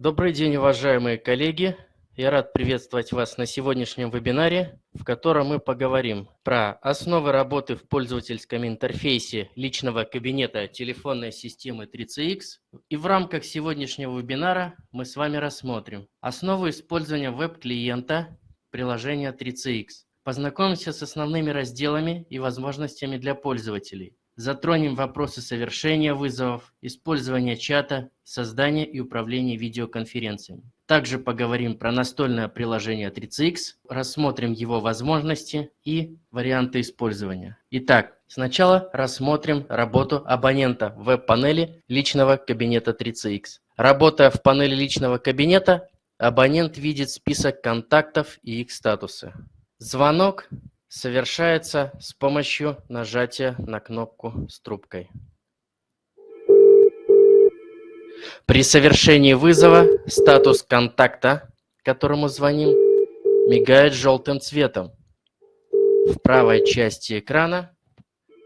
Добрый день, уважаемые коллеги! Я рад приветствовать вас на сегодняшнем вебинаре, в котором мы поговорим про основы работы в пользовательском интерфейсе личного кабинета телефонной системы 3CX. И в рамках сегодняшнего вебинара мы с вами рассмотрим основу использования веб-клиента приложения 3CX. Познакомимся с основными разделами и возможностями для пользователей. Затронем вопросы совершения вызовов, использования чата, создания и управления видеоконференциями. Также поговорим про настольное приложение 3CX, рассмотрим его возможности и варианты использования. Итак, сначала рассмотрим работу абонента в веб-панели личного кабинета 3CX. Работая в панели личного кабинета, абонент видит список контактов и их статусы. Звонок совершается с помощью нажатия на кнопку с трубкой. При совершении вызова статус контакта, которому звоним, мигает желтым цветом. В правой части экрана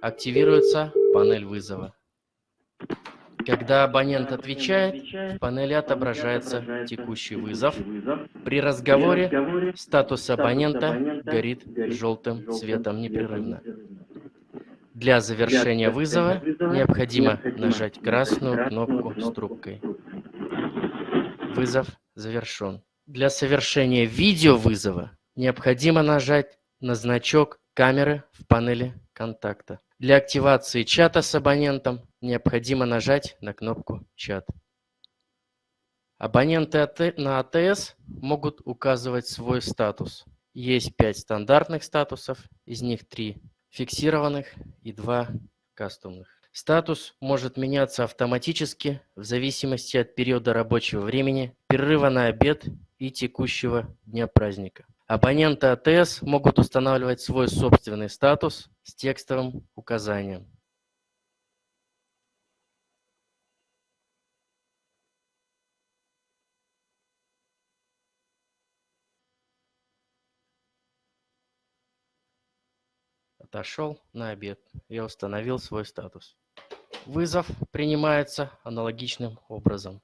активируется панель вызова. Когда абонент отвечает, в панели отображается текущий вызов. При разговоре статус абонента горит желтым цветом непрерывно. Для завершения вызова необходимо нажать красную кнопку с трубкой. Вызов завершен. Для совершения видеовызова необходимо нажать на значок камеры в панели контакта. Для активации чата с абонентом необходимо нажать на кнопку «Чат». Абоненты на АТС могут указывать свой статус. Есть пять стандартных статусов, из них три фиксированных и два кастомных. Статус может меняться автоматически в зависимости от периода рабочего времени, перерыва на обед и текущего дня праздника. Абоненты АТС могут устанавливать свой собственный статус с текстовым указанием. Отошел на обед. Я установил свой статус. Вызов принимается аналогичным образом.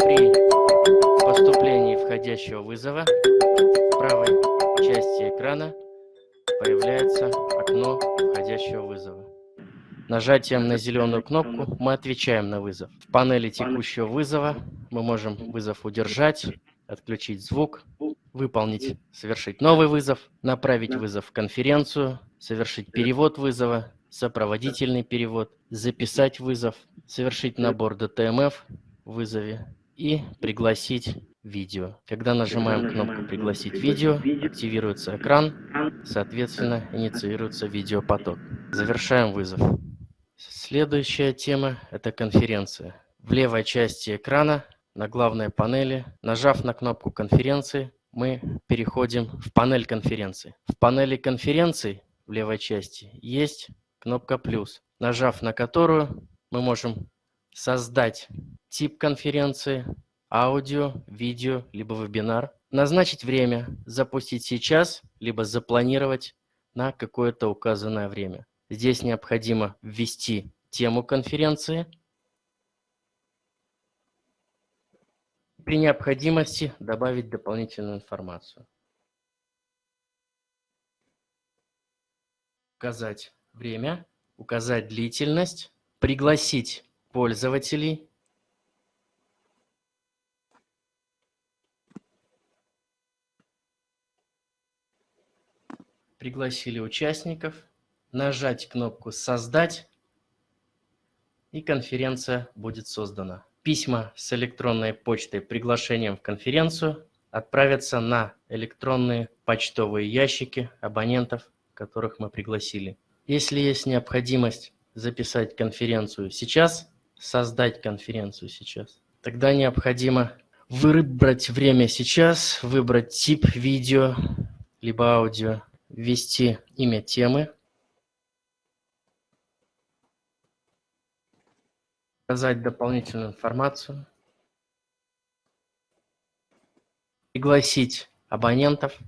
При поступлении входящего вызова в правой части экрана появляется окно входящего вызова. Нажатием на зеленую кнопку мы отвечаем на вызов. В панели текущего вызова мы можем вызов удержать, отключить звук, выполнить, совершить новый вызов, направить вызов в конференцию, совершить перевод вызова, сопроводительный перевод, записать вызов, совершить набор DTMF в вызове и пригласить видео. Когда нажимаем кнопку «Пригласить видео», активируется экран, соответственно, инициируется видеопоток. Завершаем вызов. Следующая тема – это конференция. В левой части экрана на главной панели, нажав на кнопку конференции, мы переходим в панель конференции. В панели конференции в левой части есть кнопка «плюс», нажав на которую мы можем создать тип конференции, аудио, видео, либо вебинар, назначить время, запустить сейчас, либо запланировать на какое-то указанное время. Здесь необходимо ввести тему конференции. При необходимости добавить дополнительную информацию. Указать время, указать длительность, пригласить пользователей пригласили участников, нажать кнопку «Создать» и конференция будет создана. Письма с электронной почтой приглашением в конференцию отправятся на электронные почтовые ящики абонентов, которых мы пригласили. Если есть необходимость записать конференцию сейчас, создать конференцию сейчас, тогда необходимо выбрать время сейчас, выбрать тип видео, либо аудио, ввести имя темы, указать дополнительную информацию, пригласить абонентов,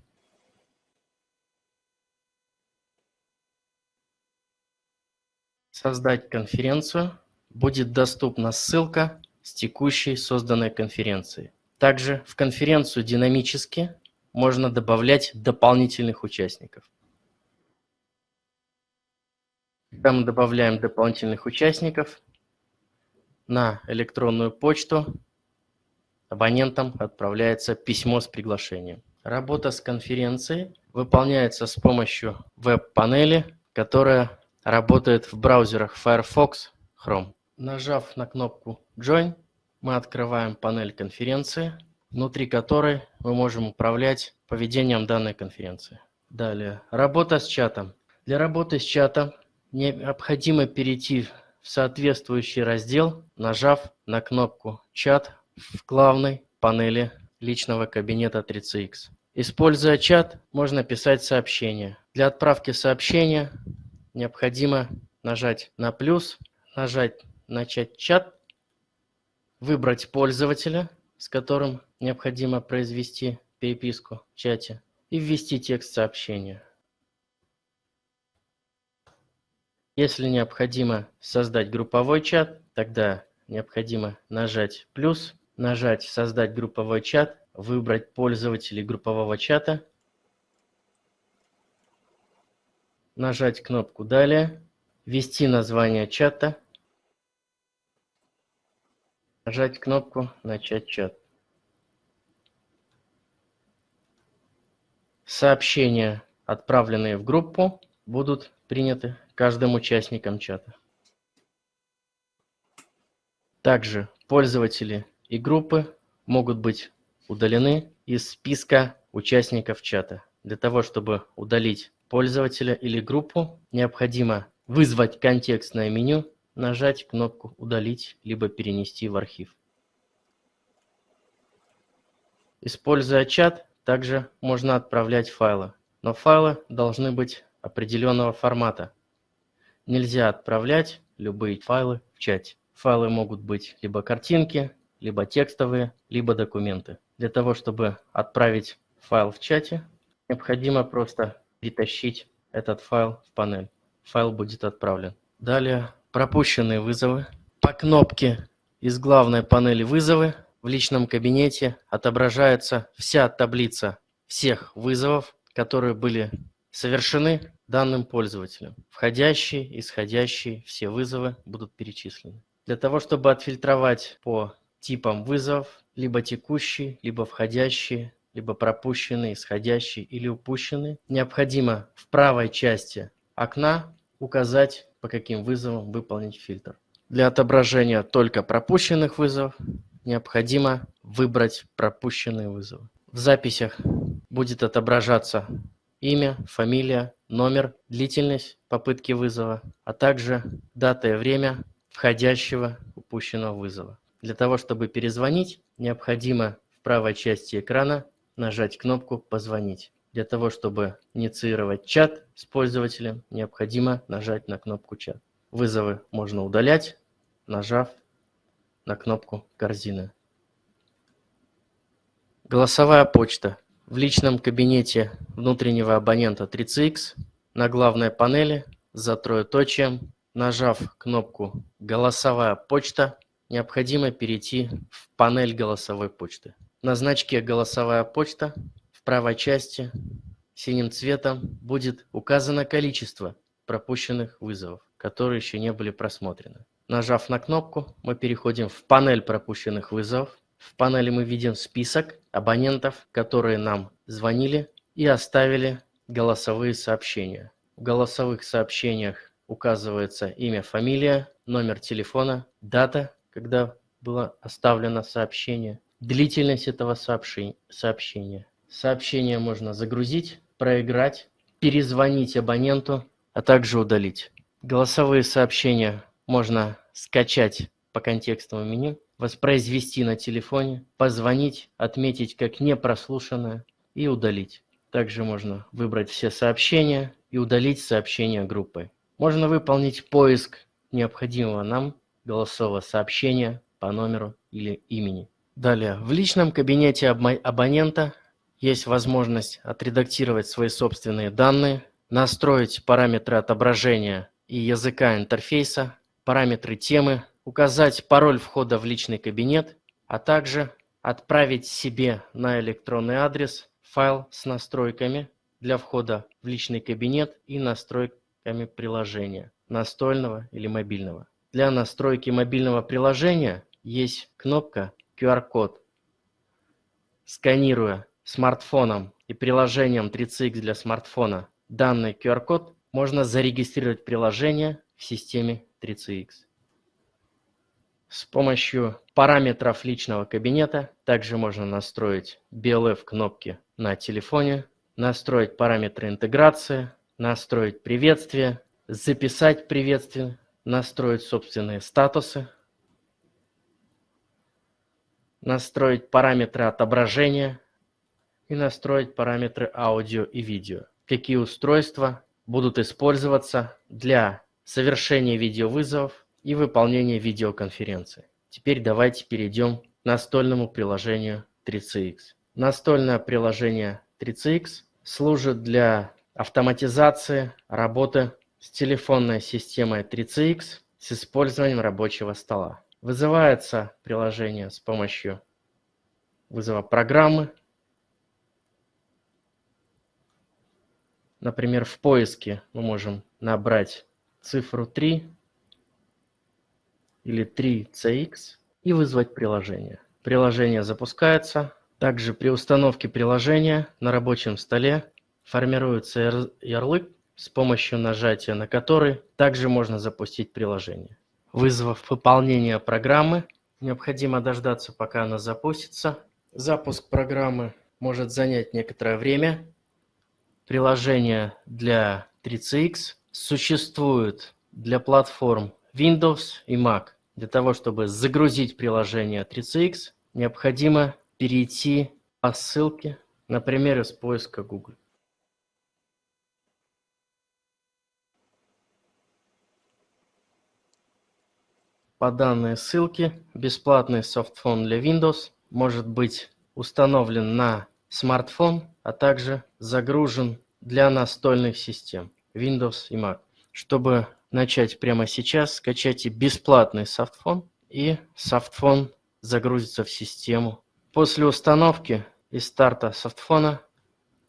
создать конференцию, будет доступна ссылка с текущей созданной конференции. Также в конференцию динамически можно добавлять дополнительных участников. Когда мы добавляем дополнительных участников, на электронную почту абонентам отправляется письмо с приглашением. Работа с конференцией выполняется с помощью веб-панели, которая работает в браузерах Firefox, Chrome. Нажав на кнопку Join, мы открываем панель конференции, внутри которой мы можем управлять поведением данной конференции. Далее, работа с чатом. Для работы с чатом необходимо перейти в соответствующий раздел, нажав на кнопку «Чат» в главной панели личного кабинета 3CX. Используя чат, можно писать сообщения. Для отправки сообщения необходимо нажать на плюс, нажать «Начать чат», выбрать пользователя, с которым необходимо произвести переписку в чате, и ввести текст сообщения. Если необходимо создать групповой чат, тогда необходимо нажать плюс, нажать «Создать групповой чат», выбрать пользователей группового чата, нажать кнопку «Далее», ввести название чата, нажать кнопку «Начать чат». Сообщения, отправленные в группу, будут приняты каждым участником чата. Также пользователи и группы могут быть удалены из списка участников чата. Для того, чтобы удалить пользователя или группу, необходимо вызвать контекстное меню, нажать кнопку «Удалить» либо «Перенести в архив». Используя чат, также можно отправлять файлы, но файлы должны быть определенного формата, Нельзя отправлять любые файлы в чате. Файлы могут быть либо картинки, либо текстовые, либо документы. Для того, чтобы отправить файл в чате, необходимо просто перетащить этот файл в панель. Файл будет отправлен. Далее пропущенные вызовы. По кнопке из главной панели «Вызовы» в личном кабинете отображается вся таблица всех вызовов, которые были совершены данным пользователем. Входящие, исходящие, все вызовы будут перечислены. Для того, чтобы отфильтровать по типам вызовов, либо текущие, либо входящие, либо пропущенные, исходящие или упущенные, необходимо в правой части окна указать, по каким вызовам выполнить фильтр. Для отображения только пропущенных вызовов необходимо выбрать пропущенные вызовы. В записях будет отображаться имя, фамилия, номер, длительность попытки вызова, а также дата и время входящего упущенного вызова. Для того, чтобы перезвонить, необходимо в правой части экрана нажать кнопку «Позвонить». Для того, чтобы инициировать чат с пользователем, необходимо нажать на кнопку «Чат». Вызовы можно удалять, нажав на кнопку «Корзина». Голосовая почта в личном кабинете внутреннего абонента 3CX на главной панели за троеточием, нажав кнопку «Голосовая почта», необходимо перейти в панель голосовой почты. На значке «Голосовая почта» в правой части синим цветом будет указано количество пропущенных вызовов, которые еще не были просмотрены. Нажав на кнопку, мы переходим в панель пропущенных вызовов. В панели мы видим список абонентов, которые нам звонили и оставили голосовые сообщения. В голосовых сообщениях указывается имя, фамилия, номер телефона, дата, когда было оставлено сообщение, длительность этого сообщения. Сообщение можно загрузить, проиграть, перезвонить абоненту, а также удалить. Голосовые сообщения можно скачать по контекстному меню воспроизвести на телефоне, позвонить, отметить как непрослушанное и удалить. Также можно выбрать все сообщения и удалить сообщения группы. Можно выполнить поиск необходимого нам голосового сообщения по номеру или имени. Далее, в личном кабинете абонента есть возможность отредактировать свои собственные данные, настроить параметры отображения и языка интерфейса, параметры темы, указать пароль входа в личный кабинет, а также отправить себе на электронный адрес файл с настройками для входа в личный кабинет и настройками приложения, настольного или мобильного. Для настройки мобильного приложения есть кнопка QR-код. Сканируя смартфоном и приложением 3CX для смартфона данный QR-код, можно зарегистрировать приложение в системе 3CX. С помощью параметров личного кабинета также можно настроить BLF кнопки на телефоне, настроить параметры интеграции, настроить приветствие, записать приветствие, настроить собственные статусы, настроить параметры отображения и настроить параметры аудио и видео. Какие устройства будут использоваться для совершения видеовызовов и выполнения видеоконференции. Теперь давайте перейдем к настольному приложению 3CX. Настольное приложение 3CX служит для автоматизации работы с телефонной системой 3CX с использованием рабочего стола. Вызывается приложение с помощью вызова программы. Например, в поиске мы можем набрать цифру 3 или 3CX и вызвать приложение. Приложение запускается. Также при установке приложения на рабочем столе формируется ярлык, с помощью нажатия на который также можно запустить приложение. Вызвав выполнение программы, необходимо дождаться, пока она запустится. Запуск программы может занять некоторое время. Приложение для 3CX существует для платформ Windows и Mac. Для того, чтобы загрузить приложение 3CX, необходимо перейти по ссылке, например, из поиска Google. По данной ссылке бесплатный софтфон для Windows может быть установлен на смартфон, а также загружен для настольных систем Windows и Mac. Чтобы начать прямо сейчас, скачайте бесплатный софтфон и софтфон загрузится в систему. После установки и старта софтфона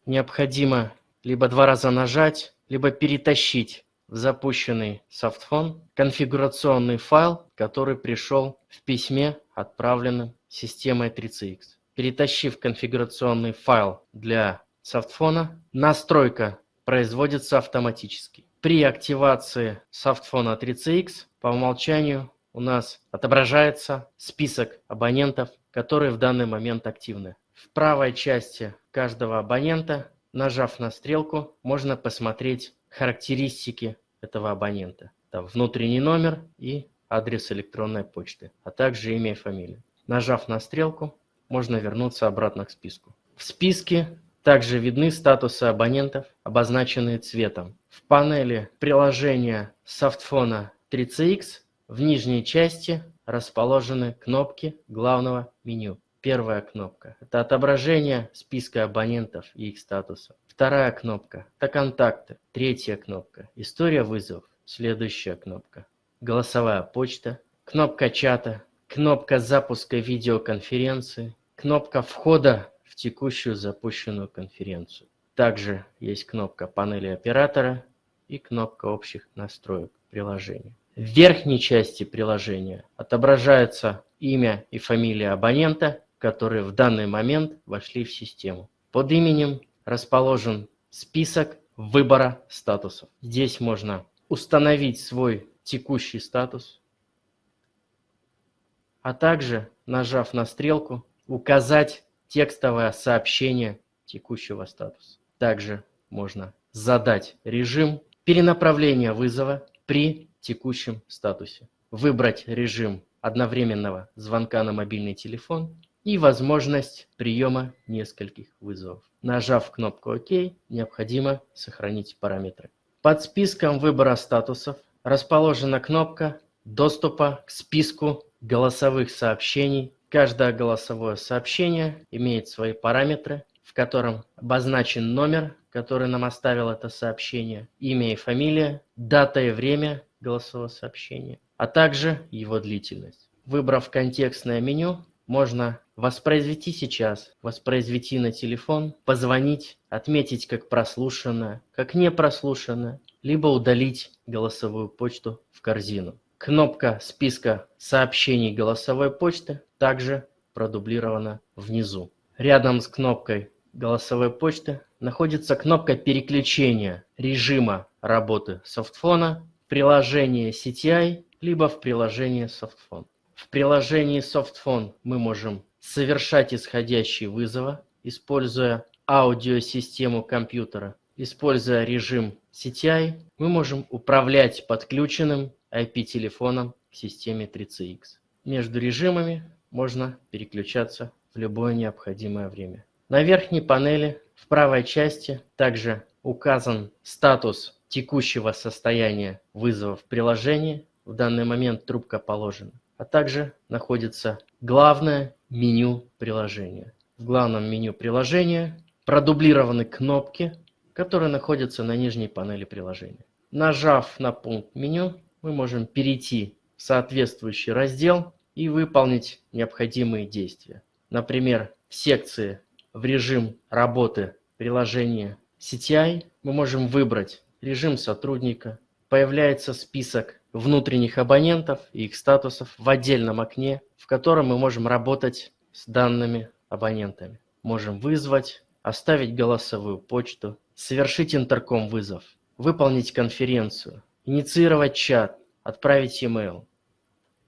необходимо либо два раза нажать, либо перетащить в запущенный софтфон конфигурационный файл, который пришел в письме, отправленном системой 3CX. Перетащив конфигурационный файл для софтфона, настройка производится автоматически. При активации софтфона 3CX по умолчанию у нас отображается список абонентов, которые в данный момент активны. В правой части каждого абонента, нажав на стрелку, можно посмотреть характеристики этого абонента. Там внутренний номер и адрес электронной почты, а также имя и фамилия. Нажав на стрелку, можно вернуться обратно к списку. В списке также видны статусы абонентов, обозначенные цветом. В панели приложения софтфона 3CX в нижней части расположены кнопки главного меню. Первая кнопка – это отображение списка абонентов и их статусов. Вторая кнопка – это контакты. Третья кнопка – история вызовов. Следующая кнопка – голосовая почта. Кнопка чата, кнопка запуска видеоконференции, кнопка входа текущую запущенную конференцию. Также есть кнопка панели оператора и кнопка общих настроек приложения. В верхней части приложения отображается имя и фамилия абонента, которые в данный момент вошли в систему. Под именем расположен список выбора статусов. Здесь можно установить свой текущий статус, а также, нажав на стрелку, указать текстовое сообщение текущего статуса. Также можно задать режим перенаправления вызова при текущем статусе. Выбрать режим одновременного звонка на мобильный телефон и возможность приема нескольких вызовов. Нажав кнопку ОК, необходимо сохранить параметры. Под списком выбора статусов расположена кнопка доступа к списку голосовых сообщений Каждое голосовое сообщение имеет свои параметры, в котором обозначен номер, который нам оставил это сообщение, имя и фамилия, дата и время голосового сообщения, а также его длительность. Выбрав контекстное меню, можно воспроизвести сейчас, воспроизвести на телефон, позвонить, отметить как прослушанное, как не прослушанное, либо удалить голосовую почту в корзину. Кнопка списка сообщений голосовой почты также продублирована внизу. Рядом с кнопкой голосовой почты находится кнопка переключения режима работы софтфона в приложение CTI либо в приложение софтфон. В приложении Softphone мы можем совершать исходящие вызовы, используя аудиосистему компьютера. Используя режим CTI, мы можем управлять подключенным IP-телефоном к системе 3CX. Между режимами можно переключаться в любое необходимое время. На верхней панели в правой части также указан статус текущего состояния вызова в приложении. В данный момент трубка положена а также находится главное меню приложения. В главном меню приложения продублированы кнопки, которые находятся на нижней панели приложения. Нажав на пункт меню, мы можем перейти в соответствующий раздел и выполнить необходимые действия. Например, в секции в режим работы приложения CTI мы можем выбрать режим сотрудника. Появляется список внутренних абонентов и их статусов в отдельном окне, в котором мы можем работать с данными абонентами. Можем вызвать, оставить голосовую почту, совершить интерком-вызов, выполнить конференцию, инициировать чат, отправить email.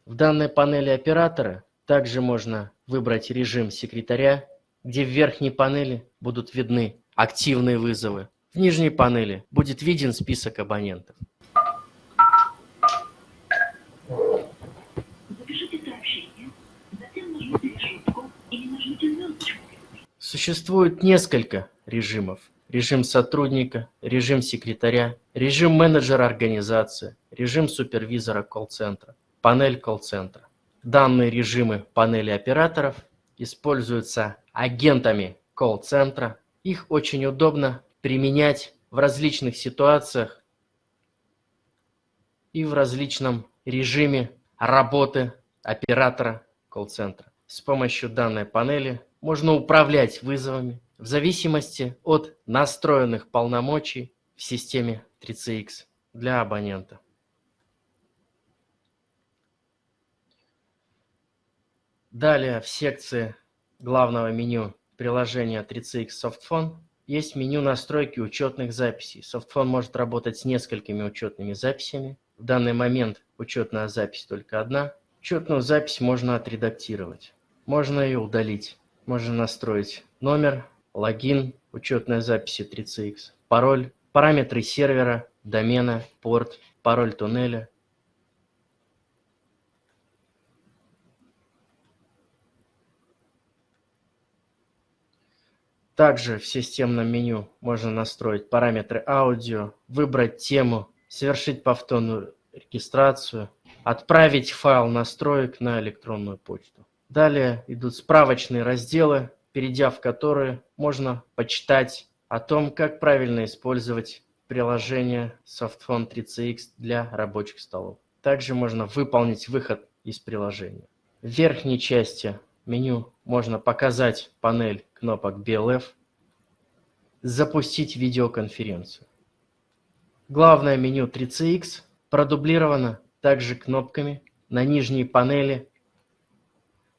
В данной панели оператора также можно выбрать режим секретаря, где в верхней панели будут видны активные вызовы. В нижней панели будет виден список абонентов. Существует несколько режимов. Режим сотрудника, режим секретаря, режим менеджера организации, режим супервизора колл-центра, панель колл-центра. Данные режимы панели операторов используются агентами колл-центра. Их очень удобно применять в различных ситуациях и в различном режиме работы оператора колл-центра. С помощью данной панели можно управлять вызовами в зависимости от настроенных полномочий в системе 3CX для абонента. Далее в секции главного меню приложения 3CX Softphone есть меню настройки учетных записей. Softphone может работать с несколькими учетными записями. В данный момент учетная запись только одна. Учетную запись можно отредактировать. Можно ее удалить. Можно настроить номер, логин, учетная запись 3CX, пароль, параметры сервера, домена, порт, пароль туннеля. Также в системном меню можно настроить параметры аудио, выбрать тему, совершить повторную регистрацию, отправить файл настроек на электронную почту. Далее идут справочные разделы, перейдя в которые можно почитать о том, как правильно использовать приложение Softphone 3CX для рабочих столов. Также можно выполнить выход из приложения. В верхней части меню можно показать панель кнопок BLF, запустить видеоконференцию. Главное меню 3CX продублировано также кнопками на нижней панели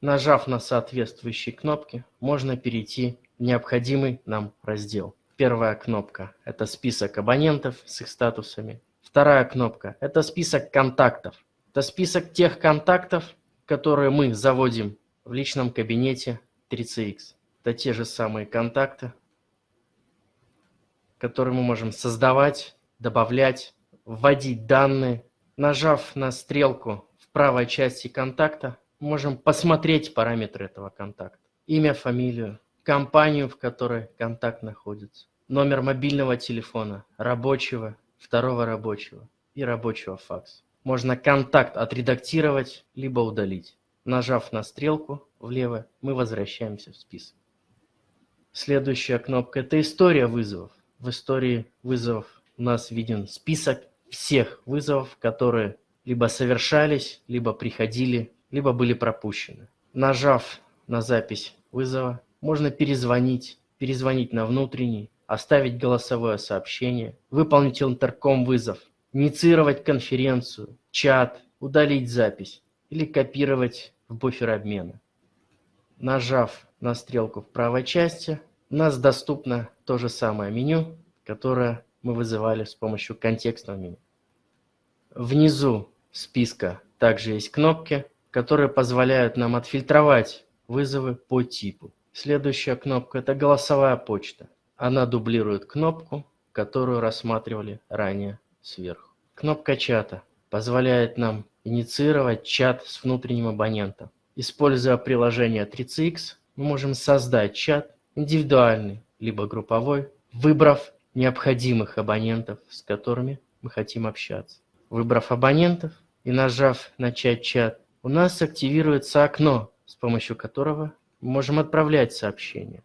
Нажав на соответствующие кнопки, можно перейти в необходимый нам раздел. Первая кнопка – это список абонентов с их статусами. Вторая кнопка – это список контактов. Это список тех контактов, которые мы заводим в личном кабинете 3CX. Это те же самые контакты, которые мы можем создавать, добавлять, вводить данные. Нажав на стрелку в правой части контакта, можем посмотреть параметры этого контакта. Имя, фамилию, компанию, в которой контакт находится, номер мобильного телефона, рабочего, второго рабочего и рабочего факса. Можно контакт отредактировать, либо удалить. Нажав на стрелку влево, мы возвращаемся в список. Следующая кнопка – это история вызовов. В истории вызовов у нас виден список всех вызовов, которые либо совершались, либо приходили, либо были пропущены. Нажав на запись вызова, можно перезвонить, перезвонить на внутренний, оставить голосовое сообщение, выполнить интерком вызов, инициировать конференцию, чат, удалить запись или копировать в буфер обмена. Нажав на стрелку в правой части, у нас доступно то же самое меню, которое мы вызывали с помощью контекстного меню. Внизу списка также есть кнопки, которые позволяют нам отфильтровать вызовы по типу. Следующая кнопка – это голосовая почта. Она дублирует кнопку, которую рассматривали ранее сверху. Кнопка чата позволяет нам инициировать чат с внутренним абонентом. Используя приложение 3CX, мы можем создать чат индивидуальный, либо групповой, выбрав необходимых абонентов, с которыми мы хотим общаться. Выбрав абонентов и нажав «Начать чат», у нас активируется окно, с помощью которого мы можем отправлять сообщения.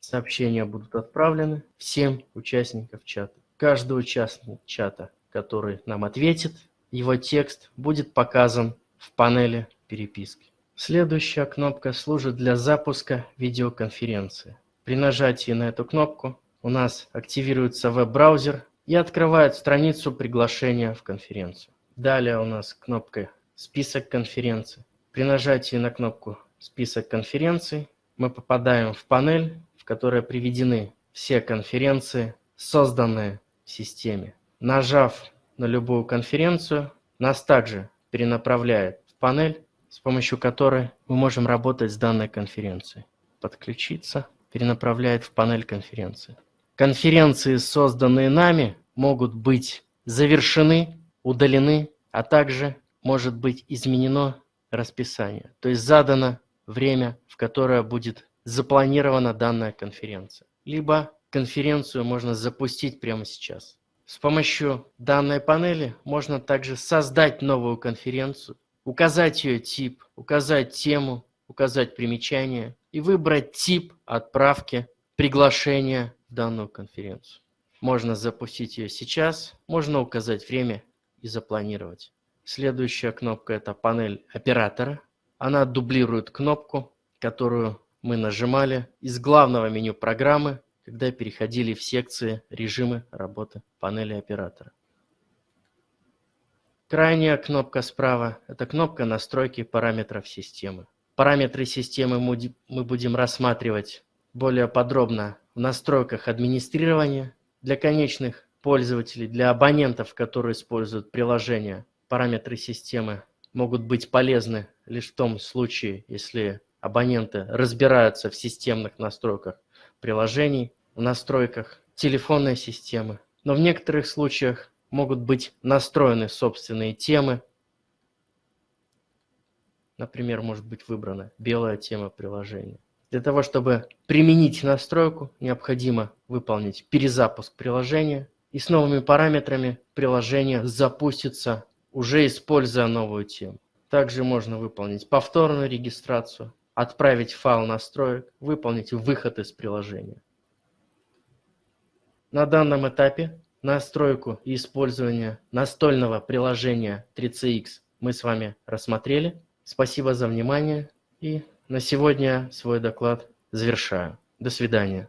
Сообщения будут отправлены всем участникам чата. Каждый участник чата, который нам ответит, его текст будет показан в панели переписки. Следующая кнопка служит для запуска видеоконференции. При нажатии на эту кнопку у нас активируется веб-браузер и открывает страницу приглашения в конференцию. Далее у нас кнопка «Список конференций». При нажатии на кнопку «Список конференций» мы попадаем в панель, в которой приведены все конференции, созданные в системе. Нажав на любую конференцию, нас также перенаправляет в панель, с помощью которой мы можем работать с данной конференцией. Подключиться перенаправляет в панель конференции. Конференции, созданные нами, могут быть завершены, удалены, а также может быть изменено расписание. То есть задано время, в которое будет запланирована данная конференция. Либо конференцию можно запустить прямо сейчас. С помощью данной панели можно также создать новую конференцию, указать ее тип, указать тему, указать примечание и выбрать тип отправки приглашения данную конференцию. Можно запустить ее сейчас, можно указать время и запланировать. Следующая кнопка – это панель оператора. Она дублирует кнопку, которую мы нажимали из главного меню программы, когда переходили в секции режимы работы панели оператора. Крайняя кнопка справа – это кнопка настройки параметров системы. Параметры системы мы будем рассматривать более подробно в настройках администрирования для конечных пользователей, для абонентов, которые используют приложение. Параметры системы могут быть полезны лишь в том случае, если абоненты разбираются в системных настройках приложений, в настройках телефонной системы. Но в некоторых случаях могут быть настроены собственные темы, Например, может быть выбрана белая тема приложения. Для того, чтобы применить настройку, необходимо выполнить перезапуск приложения. И с новыми параметрами приложение запустится, уже используя новую тему. Также можно выполнить повторную регистрацию, отправить файл настроек, выполнить выход из приложения. На данном этапе настройку и использование настольного приложения 3CX мы с вами рассмотрели. Спасибо за внимание и на сегодня свой доклад завершаю. До свидания.